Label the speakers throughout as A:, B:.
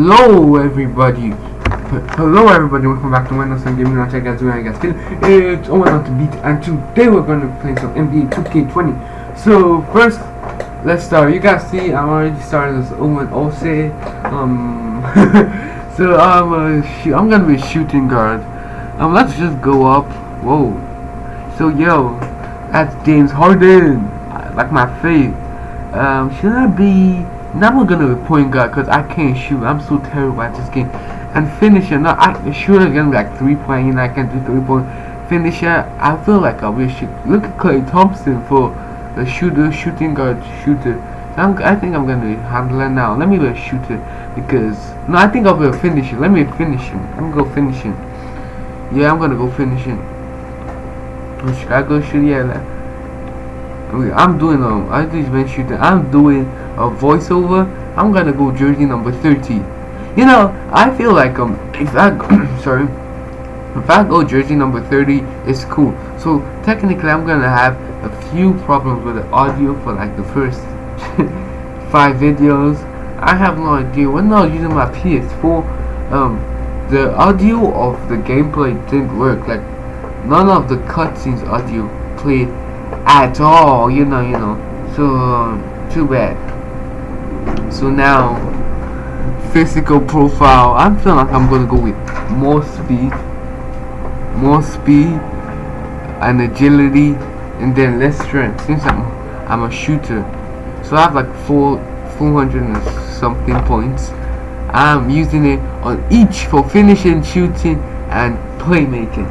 A: Hello everybody. Hello everybody, welcome back to Windows and Gaming Launch. I guys doing I guys feeling it's Owen on the beat and today we're gonna play some NBA 2K20. So first let's start. You guys see I'm already started as Owen Ose. Um so I'm uh, I'm gonna be shooting guard. Um let's just go up. Whoa. So yo, that's James Harden. I like my face. Um should I be now I'm gonna be point guard because I can't shoot. I'm so terrible at this game. And finisher, no, I shoot again like three point. You know, I can do three point. Finisher, I feel like I wish. Look at Klay Thompson for the shooter, shooting guard, shooter. I'm, I think I'm gonna handle it now. Let me be a shooter because no, I think I'll be a finisher. Let me finish him. I'm gonna go finishing. Yeah, I'm gonna go finishing. Should I go shoot? Yeah. Okay, I'm doing um I just been shooting I'm doing a voiceover. I'm gonna go jersey number 30 you know I feel like um if I sorry if I go jersey number 30 it's cool. So technically I'm gonna have a few problems with the audio for like the first five videos. I have no idea. When I was using my PS4 um the audio of the gameplay didn't work. Like none of the cutscenes audio played at all you know you know. So too bad. So now physical profile I'm feeling like I'm gonna go with more speed more speed and agility and then less strength since I'm I'm a shooter. So I have like four 400 and something points. I'm using it on each for finishing shooting and playmaking.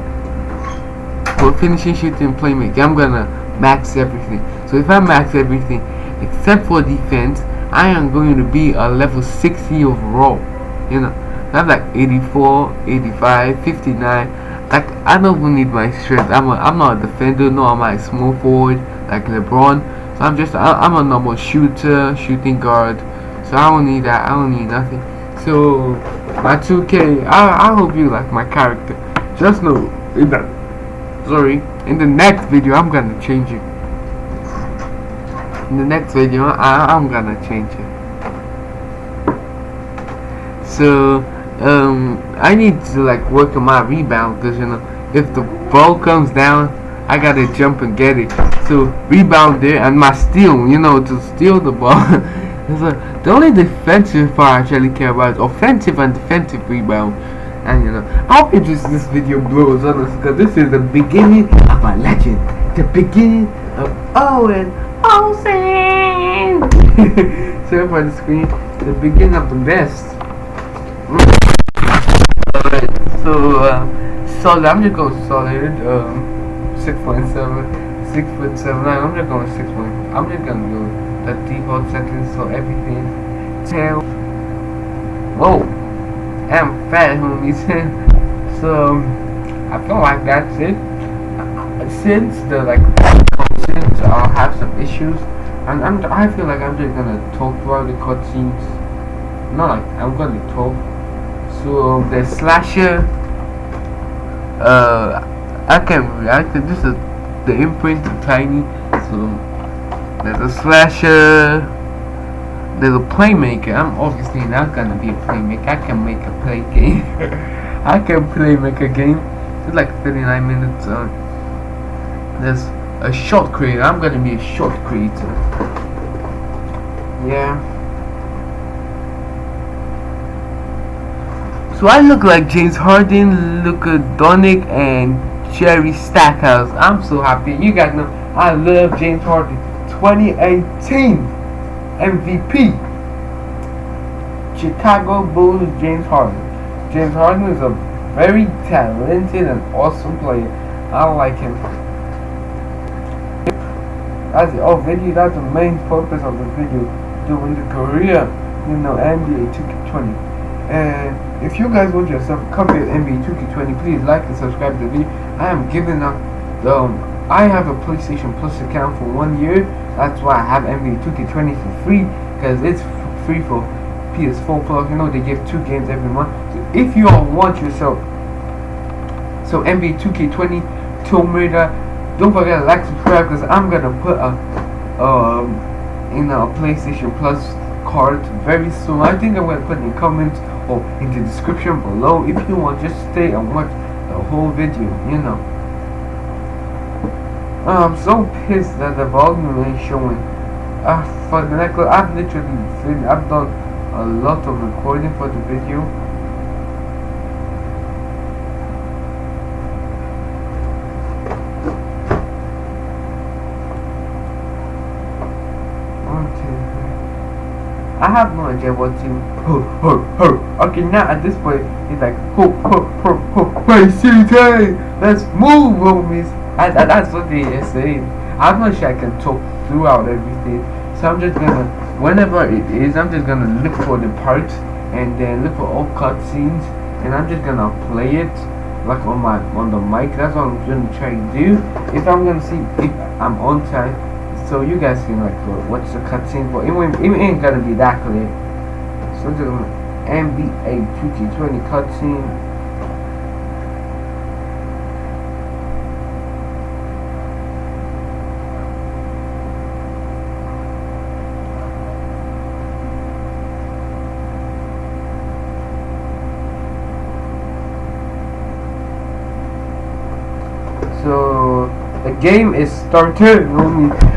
A: For finishing shooting playmaking. I'm gonna max everything. So if I max everything except for defense, I am going to be a level 60 overall. You know, I have like 84, 85, 59. Like I don't even need my strength. I'm a, I'm not a defender. No, I'm a small forward like LeBron. So I'm just I, I'm a normal shooter, shooting guard. So I don't need that. I don't need nothing. So my 2K. I I hope you like my character. Just know that sorry in the next video I'm gonna change it. In the next video I, I'm gonna change it. So um I need to like work on my rebound because you know if the ball comes down I gotta jump and get it. So rebound there and my steal you know to steal the ball. So the only defensive part I actually care about is offensive and defensive rebound and you know I hope this this video blows honestly because this is the beginning of a legend. The beginning of Owen Olsen so for the screen. The beginning of the best. Alright, so uh, solid. I'm just going solid um 6.7 6 foot 7 nine. I'm just going 6 point I'm just gonna go the default settings so everything 10 whoa am fat homies so I feel like that's it. Since the like cutscenes I'll have some issues and I'm I feel like I'm just gonna talk throughout the cutscenes. Not like I'm gonna talk. So the slasher uh I can react to this is the imprint of tiny. So there's a slasher a playmaker. I'm obviously not gonna be a playmaker. I can make a play game. I can play make a game. It's like 39 minutes. Uh, there's a shot creator. I'm gonna be a shot creator. Yeah. So I look like James Harden, Luka Doncic, and Jerry Stackhouse. I'm so happy. You guys know I love James Harden. 2018. MVP. Chicago Bulls James Harden. James Harden is a very talented and awesome player. I like him. That's the oh video. That's the main purpose of the video. Doing the career, you know, NBA 2K20. And if you guys want yourself copy of NBA 2K20, please like and subscribe to the video. I am giving up the. Um, I have a PlayStation Plus account for one year. That's why I have NBA 2K20 for free because it's free for PS4 Plus. You know they give two games every month. So if you all want yourself, so NBA 2K20 Tomb Raider, don't forget to like subscribe because I'm gonna put a um know a PlayStation Plus card very soon. I think I'm gonna put in the comments or in the description below if you want just stay and watch the whole video, you know. Uh, I'm so pissed that the volume ain't showing. Ah, the next, I've literally, I've done a lot of recording for the video I have no idea what to ho ho ho. Okay now at this point it's like ho ho ho. Ho let's move homies that's what they are saying. I'm not sure I can talk throughout everything. So I'm just gonna whenever it is I'm just gonna look for the part and then look for all cutscenes and I'm just gonna play it like on my on the mic. That's what I'm gonna try to do. If I'm gonna see if I'm on time so you guys can like uh, watch the cutscene but it, it ain't gonna be that clear. So just NBA 2K20 cutscene so the game is started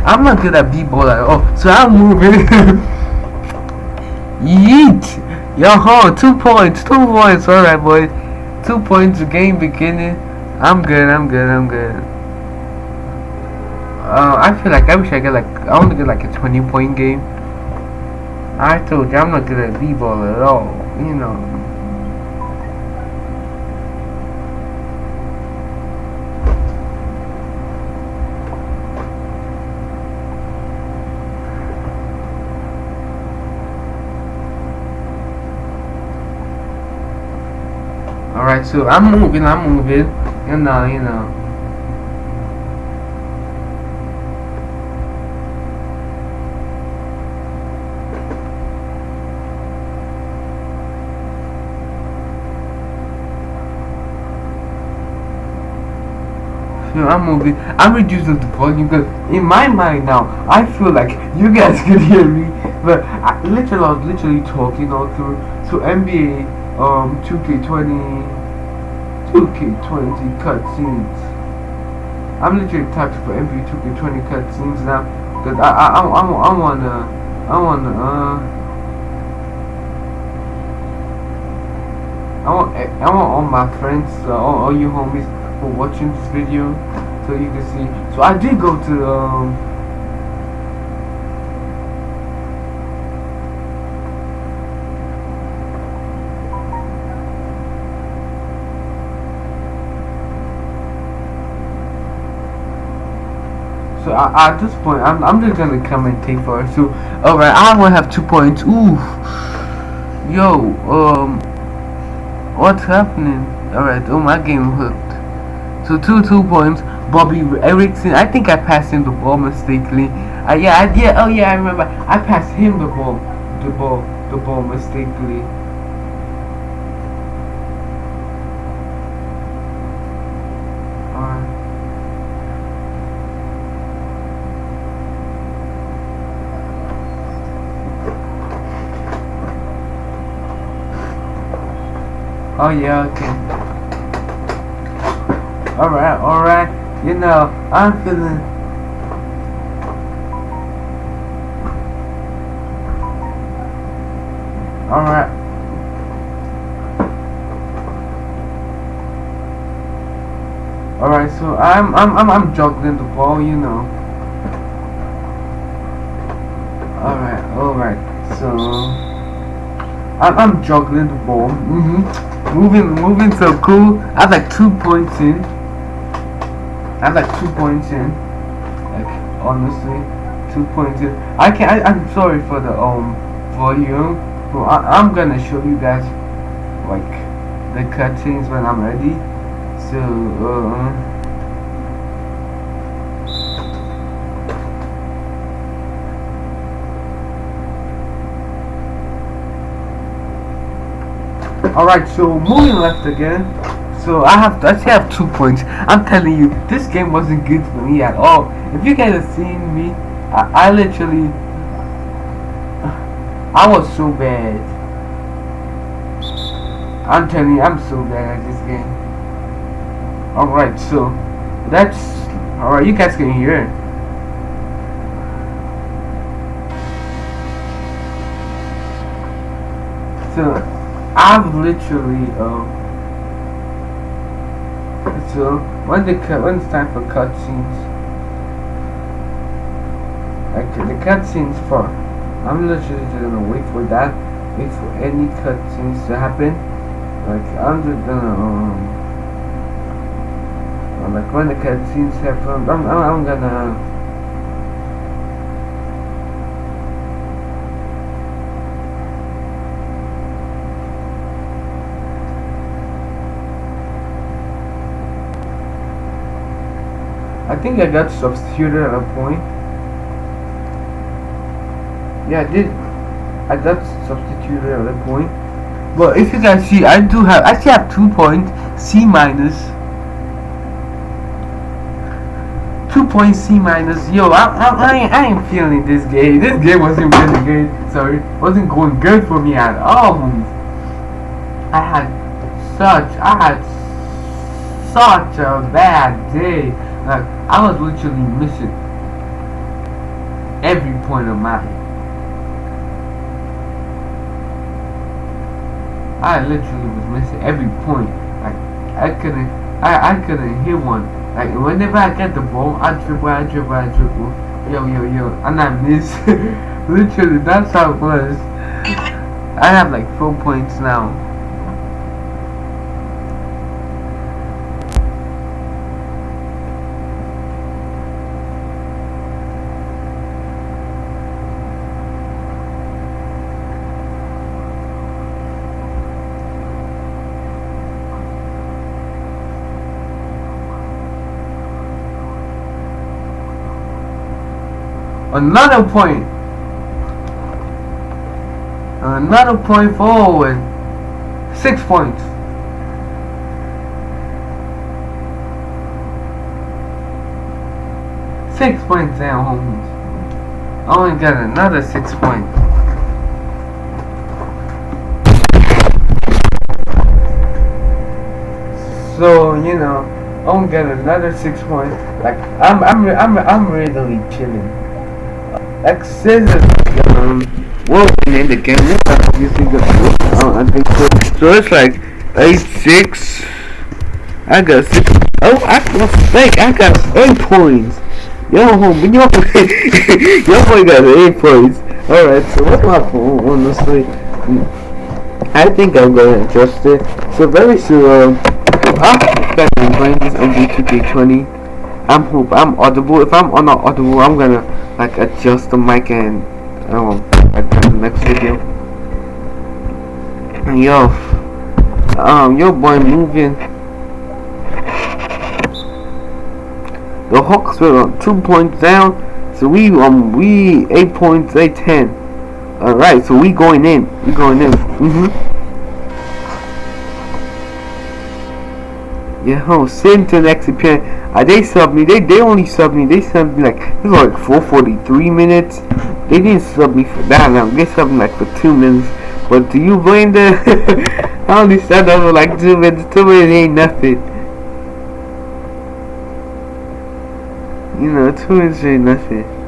A: I'm not good at b-ball at all. So I'm moving. Yeet. Yo ho two points two points. Alright boy. Two points game beginning. I'm good I'm good I'm good. Uh, I feel like I wish I get like I want to get like a 20 point game. I told you I'm not good at b-ball at all you know So I'm moving, I'm moving. You know, you know. So I'm moving. I'm reducing the volume because in my mind now, I feel like you guys can hear me, but I literally, I was literally talking all through. to NBA um 2K20 2K20 cutscenes. I'm literally typing for NBA 2K20 cutscenes now because I I I I, I wanna I wanna uh I want I want all my friends uh, all, all you homies for watching this video so you can see so I did go to um So at this point, I'm, I'm just gonna come and take for it. So, alright, I will have two points. Ooh, yo, um, what's happening? Alright, oh my game hooked. So two two points. Bobby Erickson. I think I passed him the ball mistakenly. Uh, yeah, I, yeah, oh yeah, I remember. I passed him the ball, the ball, the ball mistakenly. Oh yeah, okay. Alright, alright. You know, I'm feeling Alright. Alright, so I'm I'm I'm I'm juggling the ball, you know. Alright, alright, so I'm I'm juggling the ball. Mm-hmm. Moving, moving so cool. I have like two points in. I have like two points in. Like honestly, two points in. I can. I, I'm sorry for the um volume, but I, I'm gonna show you guys like the cutscenes when I'm ready. So. Uh, Alright, so moving left again. So I have I still have two points. I'm telling you, this game wasn't good for me at all. If you guys have seen me, I, I literally I was so bad. I'm telling you, I'm so bad at this game. Alright, so that's alright, you guys can hear it. So I've literally uh so when the cut when it's time for cutscenes like the cutscenes for I'm literally just gonna wait for that wait for any cutscenes to happen. Like I'm just gonna um like when the cutscenes happen I'm, I'm, I'm gonna think I got substituted at a point. Yeah, I did. I got substituted at a point. But if you can see, I do have, I actually have two points, C minus. Two points C minus. Yo, I, I, I, ain't, I ain't feeling this game. This game wasn't really good. Sorry, wasn't going good for me at all. I had such, I had such a bad day. Like, I was literally missing every point of my I literally was missing every point. Like I couldn't I, I couldn't hit one. Like whenever I get the ball, I dribble, I dribble, I dribble. Yo yo yo and I miss. literally that's how it was. I have like four points now. Another point. Another point forward. Six points. Six points down, homies. I only got another six points. So, you know, I only got another six points. Like, I'm, I'm, I'm, I'm really chilling. Accesses um what in the game? Of oh, I think so. So it's like eight six. I got six. Oh I was fake I got eight points. Yo homie yo your boy got eight points. Alright so what's my phone honestly? I think I'm gonna adjust it. So very soon um, I'm playing this on B2K20 I'm hope I'm audible. If I'm not audible, I'm gonna like adjust the mic and um like the next video. Yo, um, your boy moving. The Hawks were two points down, so we um we eight points, eight ten. All right, so we going in. We going in. Mhm. Yeah, send to the next appearance. Uh, they sub me. They they only sub me. They sub me like this was like 443 minutes. They didn't sub me for that long. They sub me like for two minutes. But do you blame them? I only said that for like two minutes. Two minutes ain't nothing. You know, two minutes ain't nothing.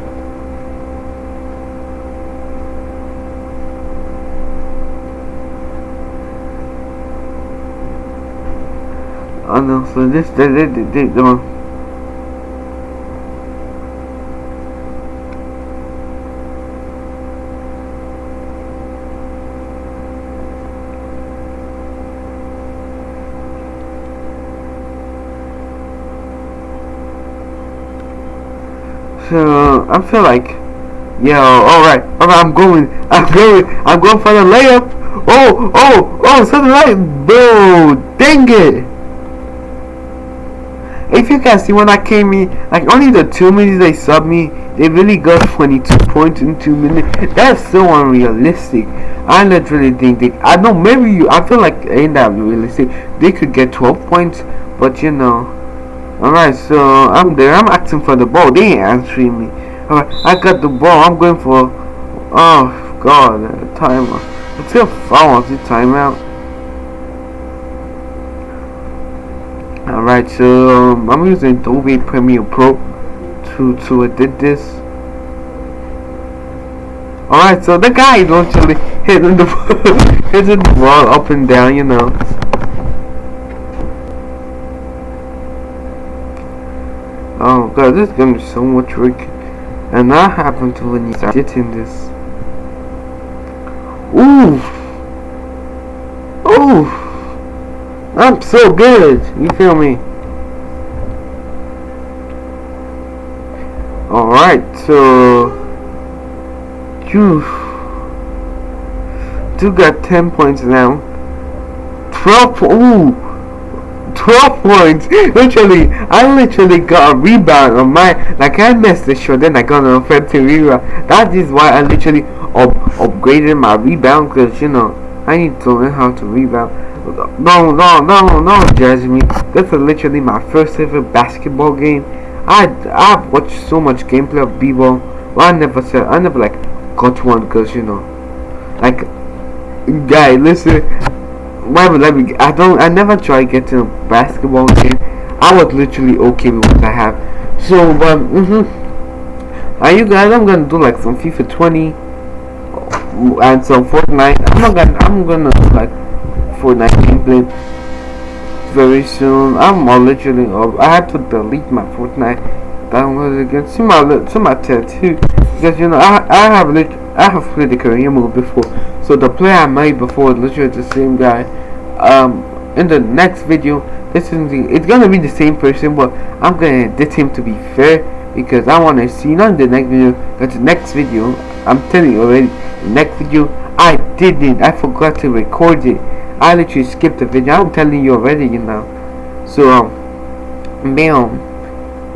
A: Oh no, so this, the, the, the, the one. So I feel like, yo, all right, all right, I'm going, I'm going, I'm going for the layup. Oh, oh, oh, something like, bro, dang it you can see when I came in, like only the two minutes they sub me, they really got 22 points in two minutes. That's so unrealistic. I literally think they, I know maybe you, I feel like ain't that realistic. They could get 12 points, but you know. Alright, so I'm there. I'm asking for the ball. They ain't answering me. Alright, I got the ball. I'm going for. Oh god, timer. Let's go follow the timeout. Alright, so um, I'm using Adobe Premiere Pro to to edit this. Alright, so the guy is actually hitting the hitting the wall up and down, you know. Oh god, this is gonna be so much work. And that happened to when you start editing this. Ooh! Ooh! I'm so good! You feel me? Alright, so... You... You got 10 points now. 12 Ooh! 12 points. Literally, I literally got a rebound on my. Like, I missed the shot, then I got an offensive rebound. That is why I literally up, upgraded my rebound, because, you know, I need to learn how to rebound. No, no, no, no. This is literally my first ever basketball game. I I've watched so much gameplay of b-ball. I never said I never like got one because you know, like, guy, listen why would let me I don't I never try getting a basketball game I was literally okay with what I have so but mm -hmm. are you guys I'm gonna do like some FIFA 20 and some Fortnite I'm not gonna I'm gonna do Fortnite very soon I'm all literally I had to delete my Fortnite download again see my see my tattoo because you know I I have literally I have played the career mode before, so the player I made before is literally the same guy. Um, in the next video, this is the, it's gonna be the same person, but I'm gonna edit him to be fair because I want to see not in the next video, but the next video. I'm telling you already, the next video I didn't, I forgot to record it. I literally skipped the video. I'm telling you already, you know. So um, bam.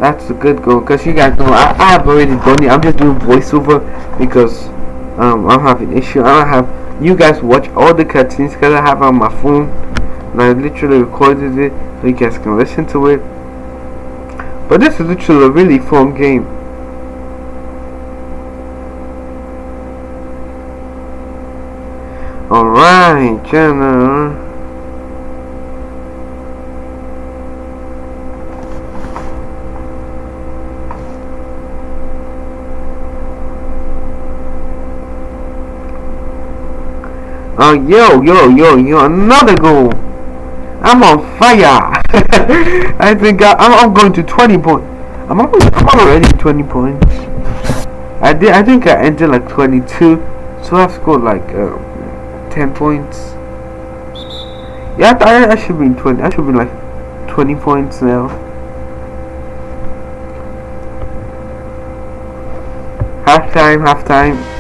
A: That's a good goal because you guys know I, I have already done it. I'm just doing voiceover because um, I'm having issue. I don't have you guys watch all the cutscenes because I have on my phone and I literally recorded it so you guys can listen to it. But this is literally a really fun game. Alright, Jenna. Oh, yo, yo, yo, yo, another goal. I'm on fire. I think I, am going to 20 points. I'm, already, I'm already 20 points. I did. I think I entered like 22, so I've scored like uh, 10 points. Yeah, I, I should be 20. I should be like 20 points now. Half time, half time.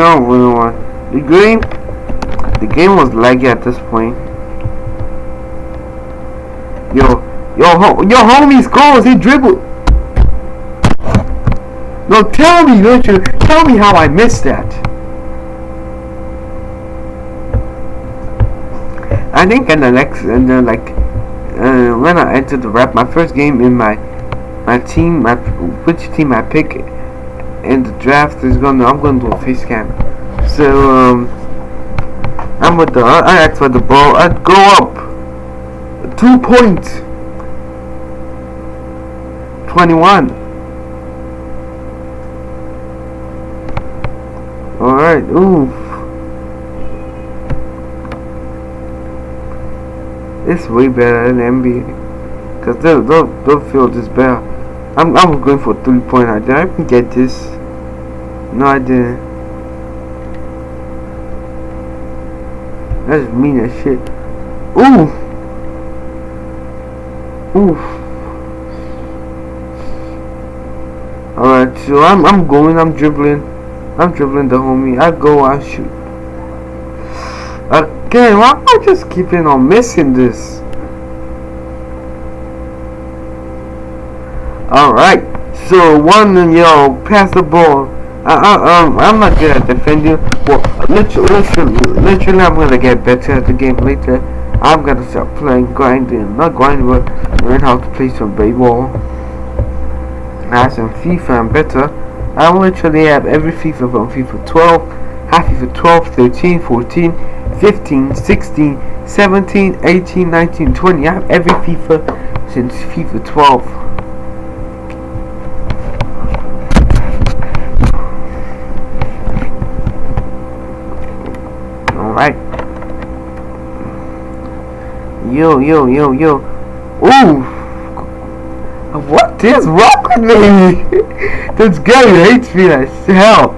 A: No, we don't. The game, the game was laggy at this point. Yo, yo, ho yo, homie scores. He dribbled. No, tell me, don't you? Tell me how I missed that. I think in the next, in the like, uh, when I entered the rap, my first game in my, my team, my which team I pick in the draft is gonna I'm gonna do a face cam. So um I'm with the I asked for the ball. I'd go up two points. Twenty one. Alright, oof. It's way better than NBA. Cause they'll, they'll, they'll feel this better. I'm I'm going for three point. I did I even get this? No, I didn't. That's mean as shit. Ooh. Oof. Alright, so I'm I'm going. I'm dribbling. I'm dribbling the homie. I go. I shoot. Again, why am I just keeping on missing this? Alright, so one yo pass the ball. I, I, um, I'm not good at defending. Well, literally, literally, literally, I'm gonna get better at the game later. I'm gonna start playing grinding, not grinding, but learn how to play some baseball. nice and FIFA and better. I literally have every FIFA from FIFA 12, half FIFA 12, 13, 14, 15, 16, 17, 18, 19, 20. I have every FIFA since FIFA 12. Alright. Yo, yo, yo, yo. Ooh! What is wrong with me? this guy hates me like hell.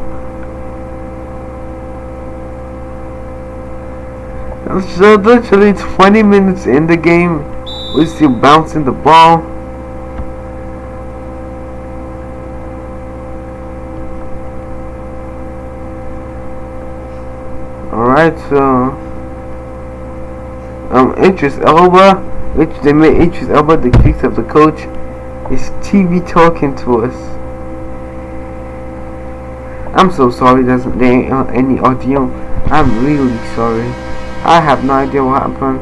A: So literally 20 minutes in the game, we're still bouncing the ball. Alright, so Idris Elba, which they made Idris Elba the kicks of the coach. Is TV talking to us? I'm so sorry there's uh, any audio. I'm really sorry. I have no idea what happened.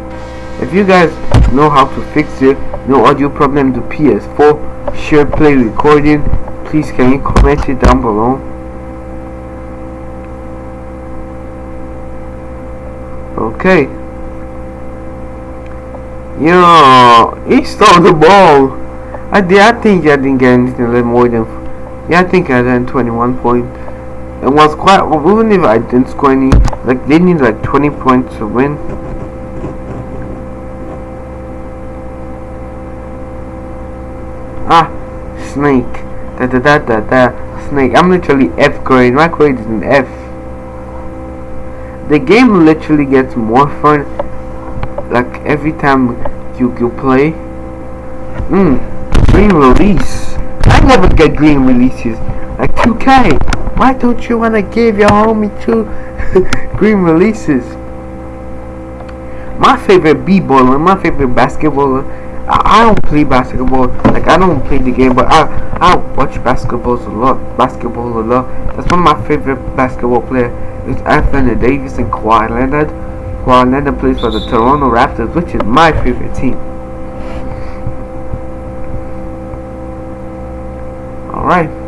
A: If you guys know how to fix it, no audio problem to PS4, share play recording, please can you comment it down below? Okay. Yo, he stole the ball. I did. I think I didn't get anything more than. Yeah, I think I got 21 points. It was quite. Well, even if I didn't score any, like they need like 20 points to win. Ah, snake. Da da da da da. Snake. I'm literally F grade. My grade is an F. The game literally gets more fun. Like every time you you play. Hmm green release. I never get green releases. Like 2K. Why don't you want to give your homie two green releases? My favorite b-baller, my favorite basketballer. I, I, don't play basketball. Like I don't play the game, but I I watch basketballs a lot. Basketball a lot. That's one of my favorite basketball players. It's Anthony Davis and Kawhi Leonard. Kawhi Leonard plays for the Toronto Raptors, which is my favorite team.
B: right.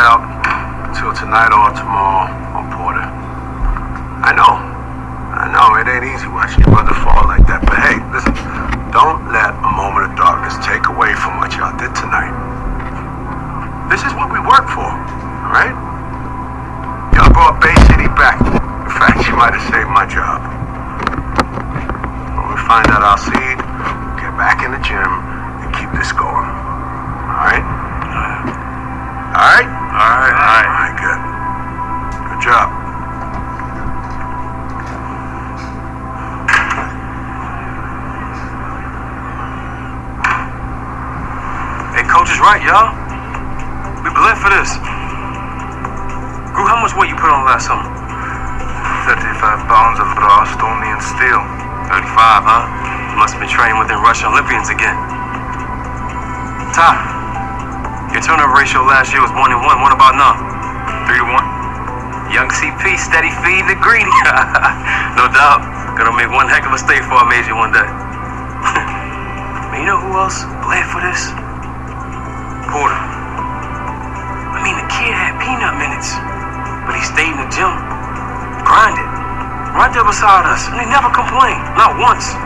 B: Out until tonight or tomorrow on Porter. I know. I know it ain't easy watching your brother fall like that. But hey, listen, don't let a moment of darkness take away from what y'all did tonight. This is what we work for, alright? Y'all brought Bay City back. In fact, you might have saved my job. When we find out our seed, get back in the gym and keep this going.
C: Olympians again. Ty, your turnover ratio last year was 1 and 1. What about now?
B: 3 to
C: 1. Young CP, steady feed the greedy. no doubt. Gonna make one heck of a stay for our major one day. You know who else bled for this? Porter. I mean, the kid had peanut minutes, but he stayed in the gym, grinded, right there beside us, and he never complained, not once.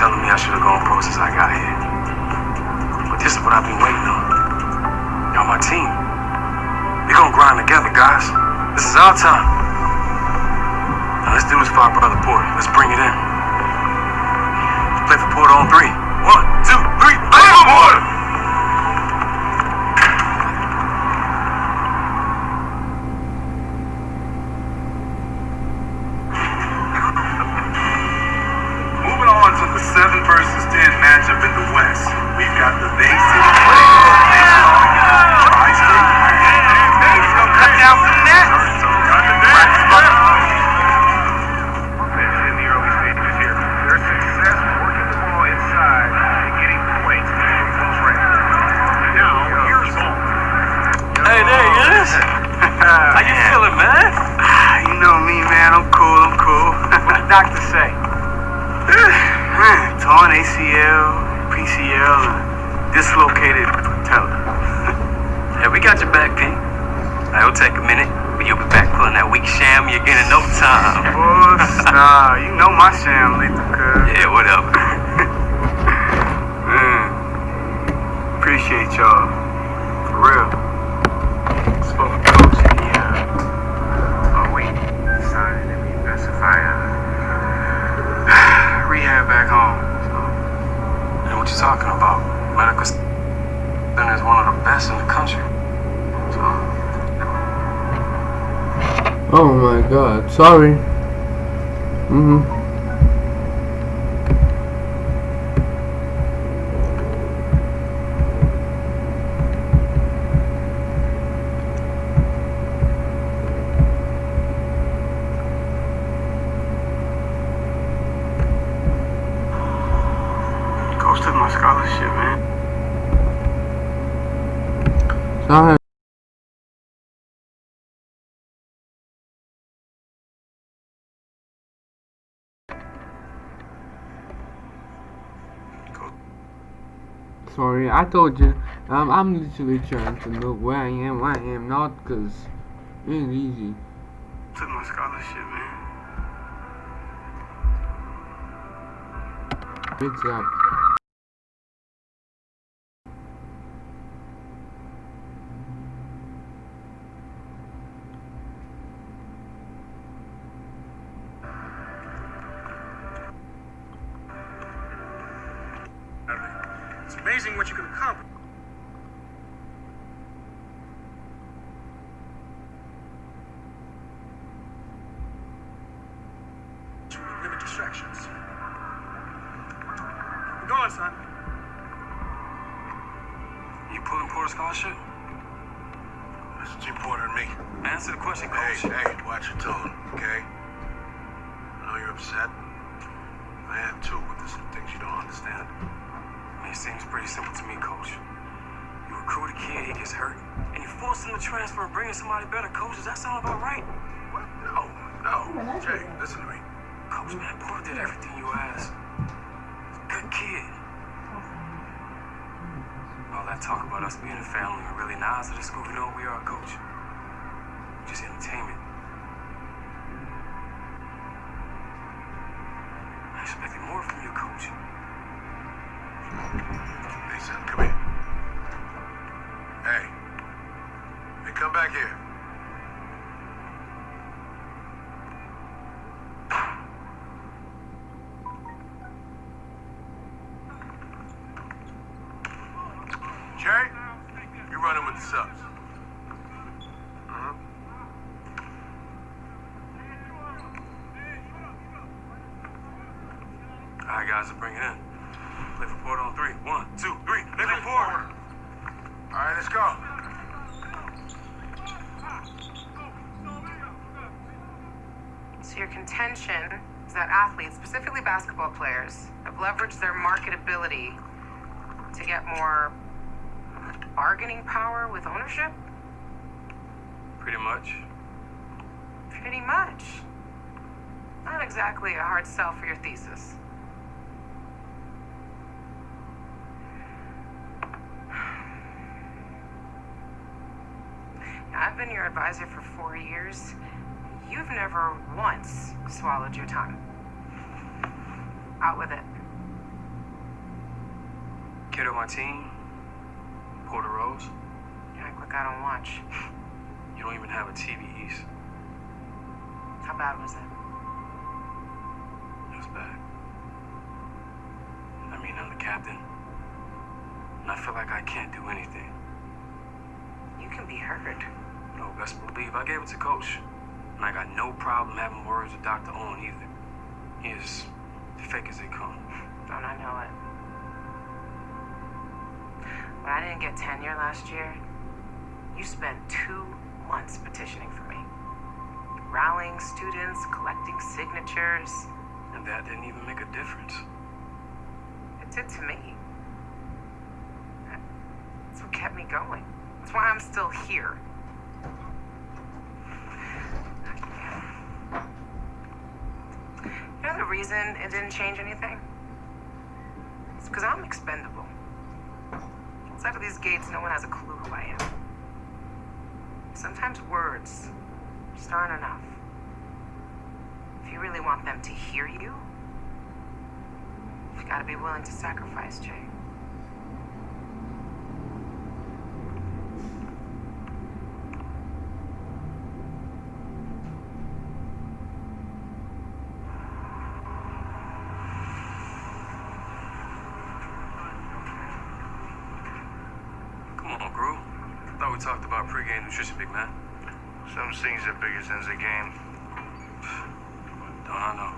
C: Telling me I should have gone pro since I got here. But this is what I've been waiting on. Y'all my team. We gonna grind together, guys. This is our time. Now let's do this for our brother Porter. Let's bring it in. Let's play for Porter on three.
B: Got
C: your back, P. It'll take a minute, but you'll be back pulling that weak sham you again in no time.
D: Boss, nah, you know my sham, lethal cuz.
C: Yeah, whatever.
D: Man, appreciate y'all. For real. Spoke to coach. Yeah. Oh, wait. Decided that we best if I uh, rehab back home. So.
C: And what you talking about? Medical center is one of the best in the
A: Oh my god, sorry. Mm-hmm.
D: coach took my scholarship, man.
A: Sorry. Sorry, I told you. Um, I'm literally trying to know where I am, where I am not, cause it ain't easy.
D: Took my scholarship, man.
A: Good job.
C: More from you, coach. Guys, let's bring it in. Play for Porter on three. One, two, three. Play for Porter.
B: All right, let's go.
E: So your contention is that athletes, specifically basketball players, have leveraged their marketability to get more bargaining power with ownership?
C: Pretty much.
E: Pretty much. Not exactly a hard sell for your thesis. Advisor for four years. You've never once swallowed your tongue. Out with it.
C: Kiddo team, Porter Rose,
E: You act like I don't watch.
C: you don't even have a TV, East.
E: How bad was it?
C: It was bad. I mean, I'm the captain. And I feel like I can't do anything.
E: You can be hurt.
C: No, best believe I gave it to Coach. And I got no problem having words with Dr. Owen either. He is fake as they come.
E: Don't I know it? When I didn't get tenure last year, you spent two months petitioning for me. Rallying students, collecting signatures.
C: And that didn't even make a difference.
E: It did to me. That's what kept me going. That's why I'm still here. You know the reason it didn't change anything? It's because I'm expendable. Outside of these gates, no one has a clue who I am. Sometimes words just aren't enough. If you really want them to hear you, you gotta be willing to sacrifice, Jay.
C: Come on, Gru. Thought we talked about big man.
F: Some things are bigger than the game.
C: Don't know?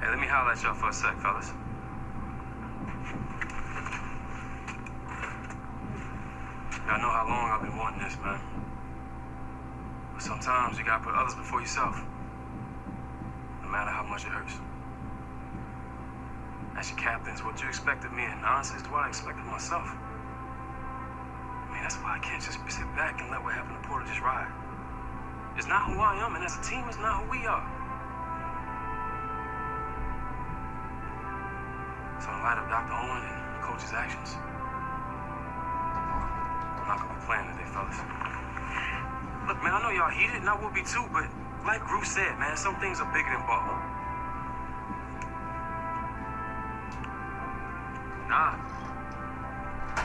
C: Hey, let me holler at y'all for a sec, fellas. Y'all know how long I've been wanting this, man. But sometimes you gotta put others before yourself. No matter how much it hurts. As your captains, what you expect of me, and honestly, is what I expect of myself. I mean, that's why I can't just sit back and let what happened to Porter just ride. It's not who I am, and as a team, it's not who we are. So in light of Dr. Owen and Coach's actions, I'm not gonna be playing today, fellas. Look, man, I know y'all heated, and I will be too, but like Gru said, man, some things are bigger than ball.
G: Nah.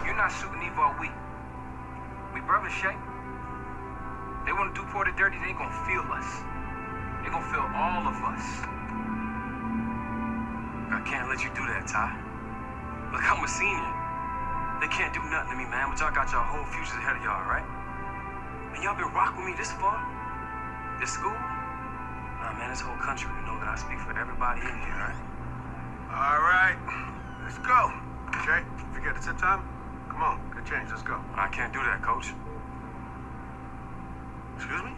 G: You're not shooting all week. We brothers, Shay. They want to do Porter dirty, they ain't gonna feel us. They gonna feel all of us.
C: I can't let you do that, Ty. Look, I'm a senior. They can't do nothing to me, man, but y'all got y'all whole futures ahead of y'all, right? And y'all been rocking with me this far? This school? Nah, man, this whole country would know that I speak for everybody in here, right?
B: All right, let's go. Jay, forget it's time. Come on, get change, Let's go.
C: I can't do that, coach.
B: Excuse me?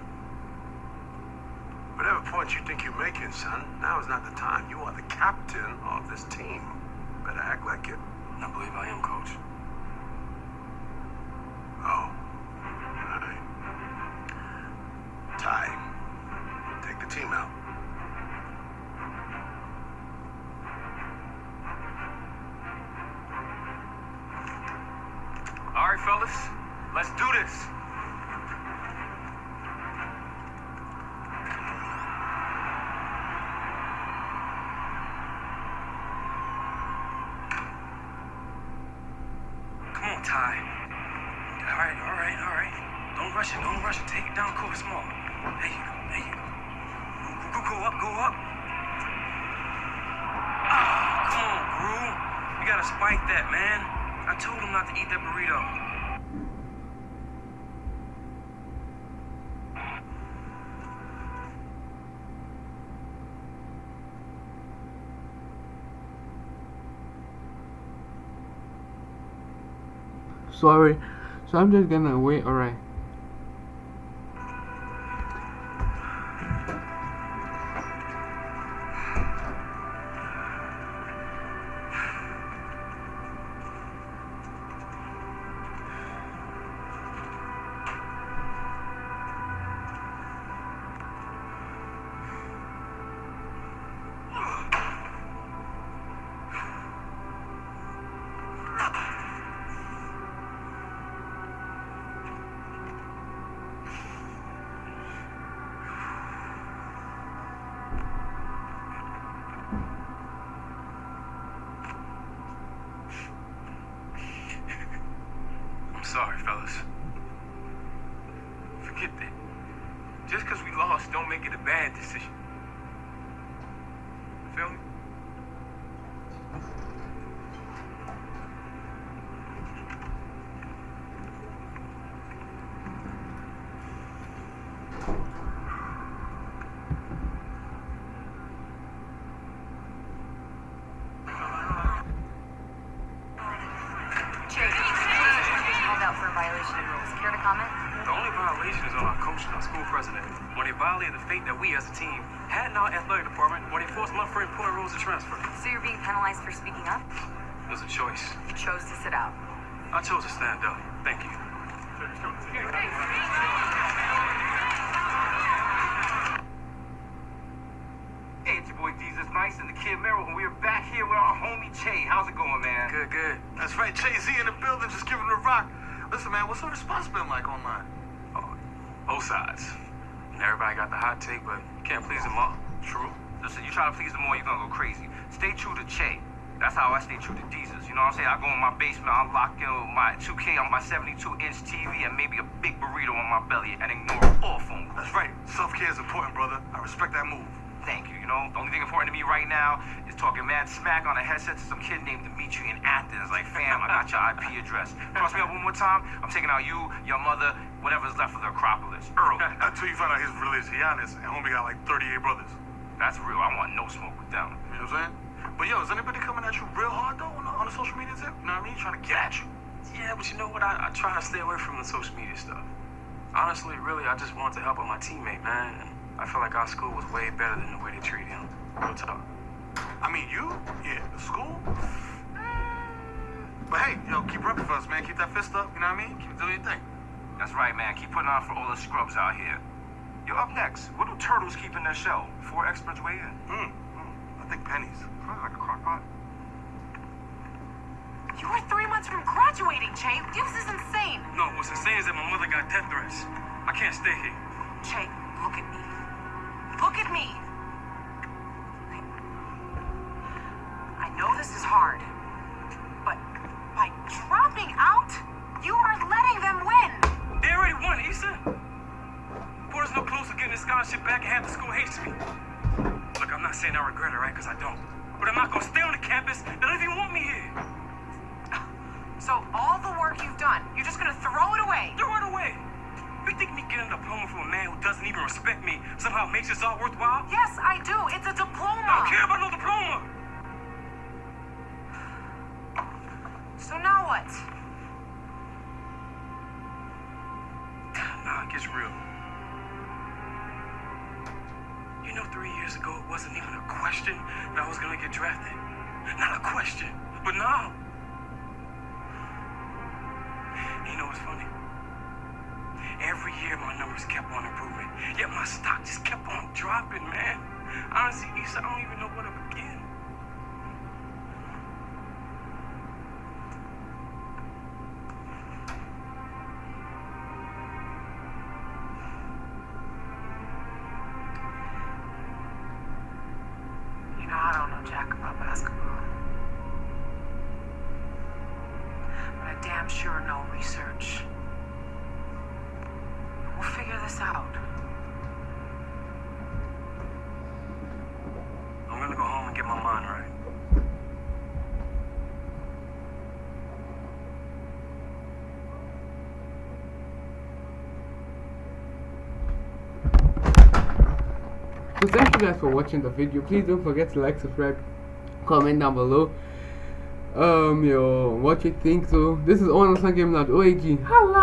B: Whatever point you think you're making, son, now is not the time. You are the captain of this team. Better act like it.
C: I believe I am, coach.
G: This.
C: Come on, Ty. All right, all right, all right. Don't rush it, don't rush it. Take it down court small. There you go, there you go. Go, go, go up, go up. Ah, come on, Gru. You gotta spike that, man. I told him not to eat that burrito.
A: Sorry. So I'm just gonna wait, alright.
C: Bad decision. Feel me?
H: Jake, called out for a violation of rules. Care to comment?
C: The only violation is on our coach and our school president when they violated the fate that we as a team had in our athletic department when they forced my friend Porter Rose to transfer.
H: So you're being penalized for speaking up?
C: It was a choice.
H: You chose to sit out.
C: I chose to stand up. Thank you.
G: Hey, it's your boy Desus Nice and the Kid Mero, and we're back here with our homie Che. How's it going, man?
C: Good, good.
I: That's right, Jay Z in the building, just giving a rock. Listen, man, what's the response been like online?
C: Oh, both sides. Everybody got the hot take, but you can't please them all.
G: True. Listen, you try to please them all, you're gonna go crazy. Stay true to Che. That's how I stay true to Desus. You know what I'm saying? I go in my basement, I lock in with my 2K on my 72 inch TV and maybe a big burrito on my belly and ignore all phone calls.
I: That's right. Self care is important, brother. I respect that move.
G: Thank you. You know, the only thing important to me right now is talking mad smack on a headset to some kid named Dimitri in Athens. Like, fam, I got your IP address. Cross me up one more time. I'm taking out you, your mother, whatever's left of the Acropolis. Earl.
I: Until you find out his religious Giannis and homie got like 38 brothers.
G: That's real. I want no smoke with them.
I: You know what I'm saying? But yo, is anybody coming at you real hard though on the, on the social media tip? You know what I mean? Trying to get at you.
C: Yeah, but you know what? I, I try to stay away from the social media stuff. Honestly, really, I just want to help out my teammate, man. I feel like our school was way better than the way they treated him. Real talk.
I: I mean, you? Yeah, the school? But hey, yo, keep repping for us, man. Keep that fist up, you know what I mean? Keep doing your thing.
G: That's right, man. Keep putting on for all the scrubs out here. Yo, up next, what do turtles keep in their shell? Four experts weigh in.
I: Hmm. hmm. I think pennies.
G: Huh, like a crock pot.
E: You are three months from graduating, Che. This is insane.
C: No, what's insane is that my mother got death threats. I can't stay here.
E: Che, look at me. At me.
A: Guys for watching the video. Please don't forget to like, subscribe, comment down below. Um, yo, what you think? So this is on Game.org. Holla!